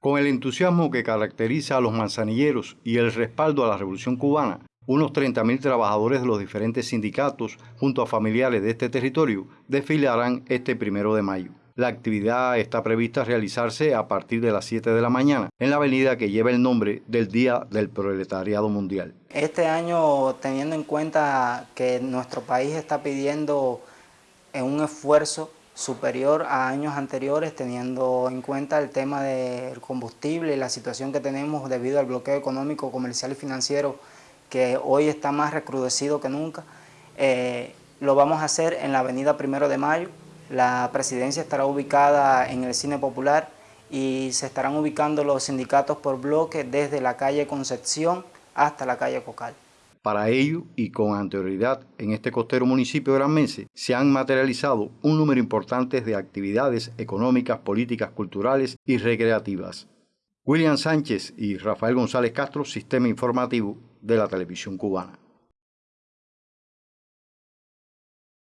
Con el entusiasmo que caracteriza a los manzanilleros y el respaldo a la Revolución cubana, unos 30.000 trabajadores de los diferentes sindicatos, junto a familiares de este territorio, desfilarán este primero de mayo. La actividad está prevista realizarse a partir de las 7 de la mañana en la avenida que lleva el nombre del Día del Proletariado Mundial. Este año, teniendo en cuenta que nuestro país está pidiendo un esfuerzo superior a años anteriores, teniendo en cuenta el tema del combustible y la situación que tenemos debido al bloqueo económico, comercial y financiero que hoy está más recrudecido que nunca. Eh, lo vamos a hacer en la avenida Primero de Mayo, la presidencia estará ubicada en el Cine Popular y se estarán ubicando los sindicatos por bloque desde la calle Concepción hasta la calle Cocal. Para ello, y con anterioridad en este costero municipio Granmense, se han materializado un número importante de actividades económicas, políticas, culturales y recreativas. William Sánchez y Rafael González Castro, Sistema Informativo de la Televisión Cubana.